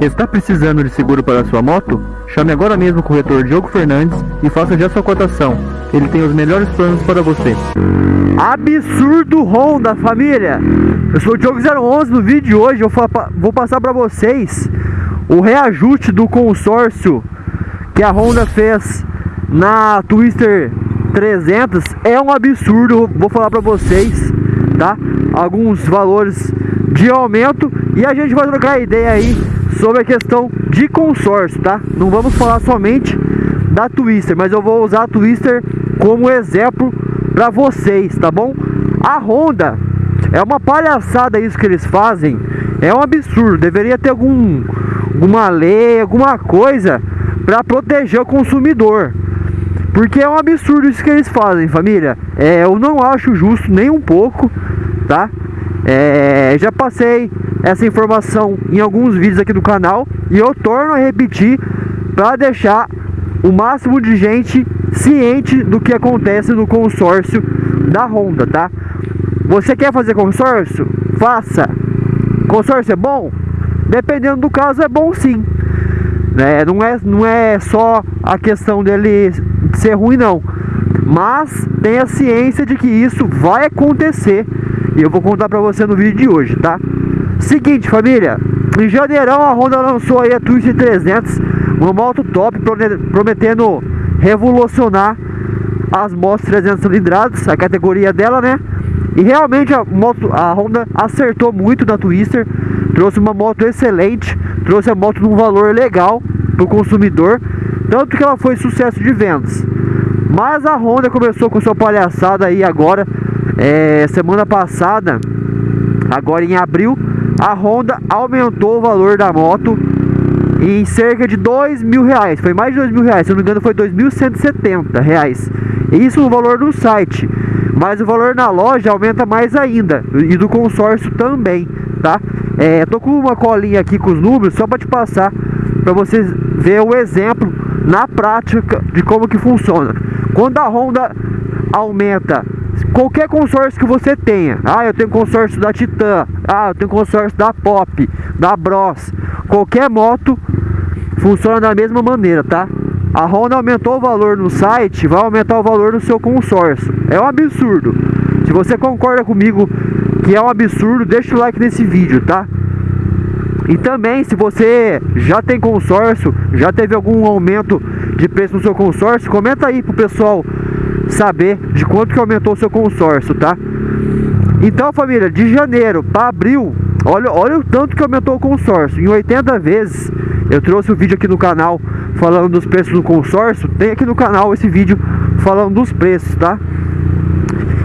Está precisando de seguro para sua moto? Chame agora mesmo o corretor Diogo Fernandes e faça já sua cotação. Ele tem os melhores planos para você. Absurdo Honda, família! Eu sou o Diogo 011 no vídeo de hoje. Eu vou passar para vocês o reajuste do consórcio que a Honda fez na Twister 300 é um absurdo, vou falar para vocês, tá? Alguns valores de aumento e a gente vai trocar ideia aí sobre a questão de consórcio, tá? Não vamos falar somente da Twister, mas eu vou usar a Twister como exemplo para vocês, tá bom? A Honda é uma palhaçada isso que eles fazem, é um absurdo, deveria ter algum alguma lei, alguma coisa para proteger o consumidor. Porque é um absurdo isso que eles fazem, família. É, eu não acho justo nem um pouco, tá? É, já passei essa informação em alguns vídeos aqui do canal e eu torno a repetir para deixar o máximo de gente ciente do que acontece no consórcio da Honda, tá? Você quer fazer consórcio? Faça. Consórcio é bom? Dependendo do caso é bom sim. Né? Não, é, não é só a questão dele ser ruim não. Mas tenha ciência de que isso vai acontecer. E eu vou contar pra você no vídeo de hoje, tá? Seguinte, família. Em janeirão a Honda lançou aí a Twist 300. Uma moto top, prometendo revolucionar as motos 300 cilindradas, a categoria dela, né? E realmente a, moto, a Honda acertou muito na Twister, trouxe uma moto excelente, trouxe a moto num valor legal para o consumidor, tanto que ela foi sucesso de vendas. Mas a Honda começou com sua palhaçada aí agora, é, semana passada, agora em abril, a Honda aumentou o valor da moto em cerca de dois mil reais, foi mais de dois mil reais, se não me engano foi dois mil cento e setenta reais. Isso no valor do site, mas o valor na loja aumenta mais ainda e do consórcio também, tá? É, tô com uma colinha aqui com os números só para te passar para vocês ver o exemplo na prática de como que funciona. Quando a Honda aumenta qualquer consórcio que você tenha, ah, eu tenho consórcio da Titan, ah, eu tenho consórcio da Pop, da Bros, qualquer moto funciona da mesma maneira, tá? A Honda aumentou o valor no site, vai aumentar o valor do seu consórcio. É um absurdo. Se você concorda comigo que é um absurdo, deixa o like nesse vídeo, tá? E também, se você já tem consórcio, já teve algum aumento de preço no seu consórcio, comenta aí pro pessoal saber de quanto que aumentou o seu consórcio, tá? Então, família, de janeiro para abril, olha, olha o tanto que aumentou o consórcio. Em 80 vezes, eu trouxe o um vídeo aqui no canal falando dos preços do consórcio. Tem aqui no canal esse vídeo falando dos preços, tá?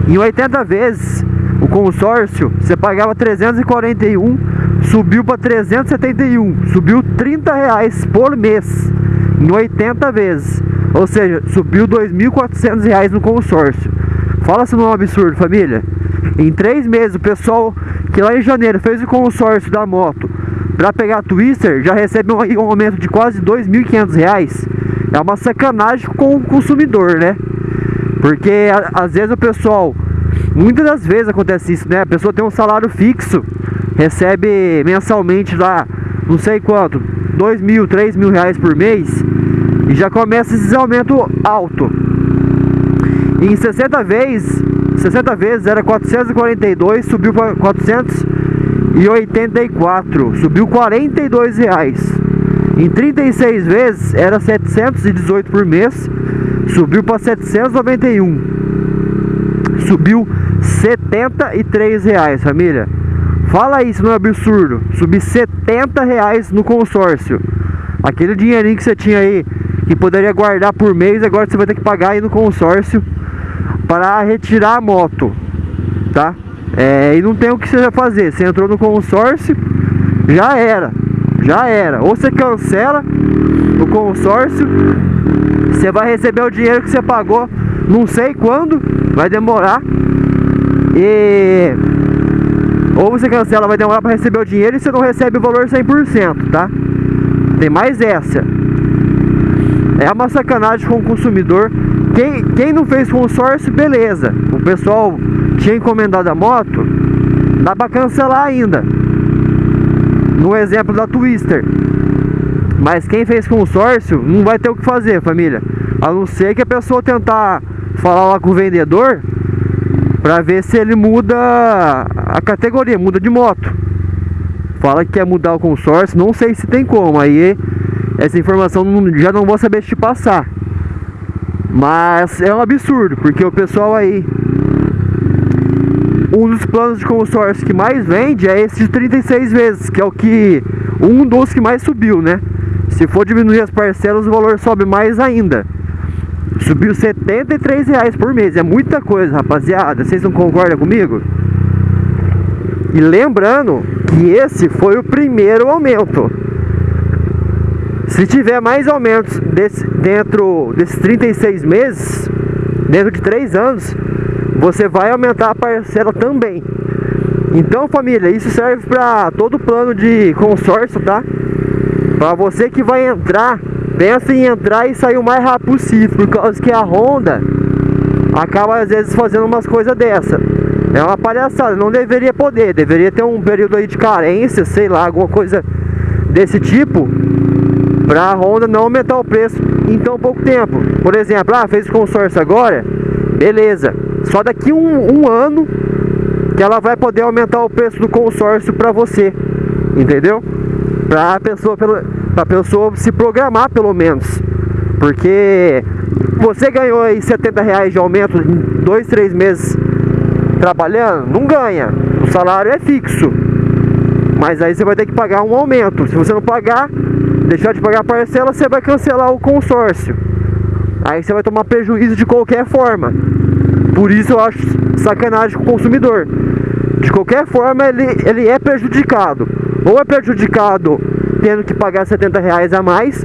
Em 80 vezes, o consórcio, você pagava 341 subiu para 371, subiu 30 reais por mês, em 80 vezes, ou seja, subiu 2.400 reais no consórcio. Fala se não é um absurdo, família. Em três meses, o pessoal que lá em janeiro fez o consórcio da moto para pegar a Twister já recebe um aumento de quase 2.500 reais. É uma sacanagem com o consumidor, né? Porque às vezes o pessoal, muitas das vezes acontece isso, né? A pessoa tem um salário fixo recebe mensalmente lá, não sei quanto, dois mil, três mil reais por mês e já começa esse aumento alto. Em 60 vezes, 60 vezes era 442, subiu para 484, subiu 42 reais. Em 36 vezes era 718 por mês, subiu para 791. Subiu 73 reais, família. Fala isso, não é absurdo? Subir 70 reais no consórcio. Aquele dinheirinho que você tinha aí, que poderia guardar por mês, agora você vai ter que pagar aí no consórcio para retirar a moto, tá? É, e não tem o que você fazer. Você entrou no consórcio, já era, já era. Ou você cancela o consórcio, você vai receber o dinheiro que você pagou, não sei quando, vai demorar. E ou você cancela, vai demorar para receber o dinheiro e você não recebe o valor 100%, tá? Tem mais essa. É uma sacanagem com o consumidor. Quem, quem não fez consórcio, beleza. O pessoal tinha encomendado a moto, dá para cancelar ainda. No exemplo da Twister. Mas quem fez consórcio não vai ter o que fazer, família. A não ser que a pessoa tentar falar lá com o vendedor para ver se ele muda a categoria, muda de moto. Fala que quer mudar o consórcio, não sei se tem como. Aí essa informação já não vou saber te passar. Mas é um absurdo, porque o pessoal aí um dos planos de consórcio que mais vende é esse de 36 vezes, que é o que um dos que mais subiu, né? Se for diminuir as parcelas, o valor sobe mais ainda. Subiu 73 reais por mês, é muita coisa, rapaziada. Vocês não concordam comigo? E lembrando que esse foi o primeiro aumento. Se tiver mais aumentos desse, dentro desses 36 meses, dentro de 3 anos, você vai aumentar a parcela também. Então, família, isso serve para todo plano de consórcio, tá? Para você que vai entrar, pensa em entrar e sair o mais rápido possível, por causa que a Honda acaba às vezes fazendo umas coisas dessa. É uma palhaçada, não deveria poder, deveria ter um período aí de carência, sei lá, alguma coisa desse tipo, para a Honda não aumentar o preço em tão pouco tempo. Por exemplo, ah, fez consórcio agora, beleza. Só daqui um, um ano que ela vai poder aumentar o preço do consórcio para você, entendeu? Para a pessoa, pra pessoa se programar pelo menos, porque você ganhou aí 70 reais de aumento em dois, três meses trabalhando, não ganha, o salário é fixo, mas aí você vai ter que pagar um aumento. Se você não pagar, deixar de pagar a parcela, você vai cancelar o consórcio. Aí você vai tomar prejuízo de qualquer forma. Por isso eu acho sacanagem com o consumidor. De qualquer forma, ele, ele é prejudicado. Ou é prejudicado tendo que pagar 70 reais a mais,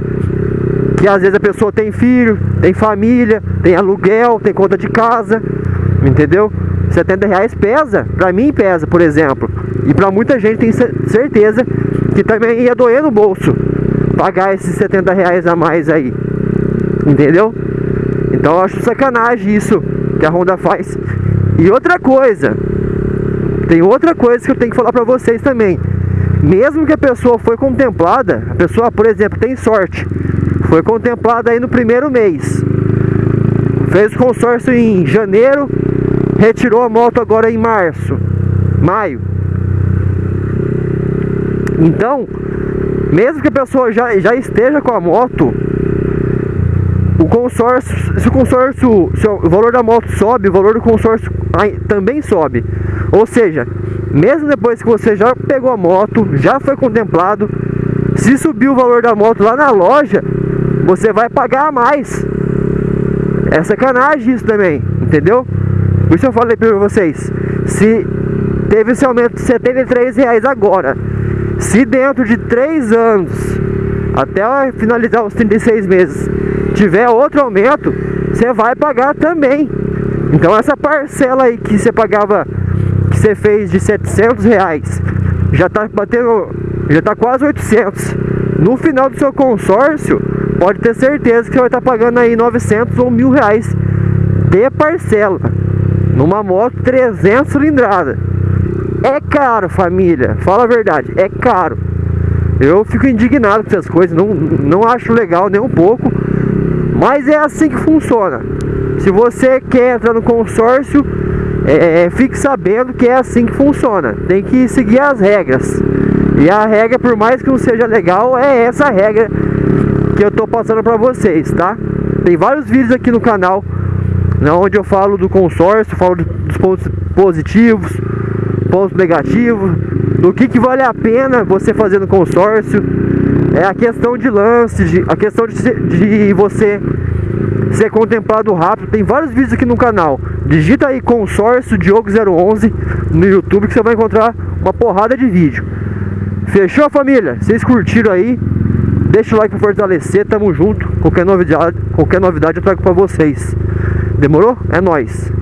que às vezes a pessoa tem filho, tem família, tem aluguel, tem conta de casa, entendeu? 70 reais pesa, pra mim pesa, por exemplo. E pra muita gente tem certeza que também ia doer no bolso pagar esses 70 reais a mais aí. Entendeu? Então eu acho sacanagem isso que a Honda faz. E outra coisa, tem outra coisa que eu tenho que falar para vocês também. Mesmo que a pessoa foi contemplada, a pessoa, por exemplo, tem sorte, foi contemplada aí no primeiro mês, fez consórcio em janeiro, retirou a moto agora em março, maio. Então, mesmo que a pessoa já, já esteja com a moto, o consórcio, se o consórcio, se o valor da moto sobe, o valor do consórcio também sobe. Ou seja, mesmo depois que você já pegou a moto, já foi contemplado, se subir o valor da moto lá na loja, você vai pagar mais. É sacanagem isso também, entendeu? Por isso eu falei para vocês, se teve esse aumento de 73 reais agora, se dentro de 3 anos, até finalizar os 36 meses, tiver outro aumento, você vai pagar também. Então essa parcela aí que você pagava, que você fez de 700 reais, já tá batendo, já tá quase 800. No final do seu consórcio, pode ter certeza que você vai estar tá pagando aí 900 ou mil reais de parcela. Numa moto 300 cilindrada. É caro, família. Fala a verdade, é caro. Eu fico indignado com essas coisas, não, não acho legal nem um pouco. Mas é assim que funciona. Se você quer entrar no consórcio, é, é, fique sabendo que é assim que funciona. Tem que seguir as regras. E a regra, por mais que não seja legal, é essa regra que eu tô passando para vocês, tá? Tem vários vídeos aqui no canal, onde eu falo do consórcio, falo dos pontos positivos, pontos negativos, do que, que vale a pena você fazer no consórcio é a questão de lance, de, a questão de, de você ser contemplado rápido. Tem vários vídeos aqui no canal. Digita aí consórcio Diogo 011 no YouTube que você vai encontrar uma porrada de vídeo. Fechou família? Vocês curtiram aí? Deixa o like para fortalecer, tamo junto. Qualquer novidade, qualquer novidade eu trago para vocês. Demorou? É nóis.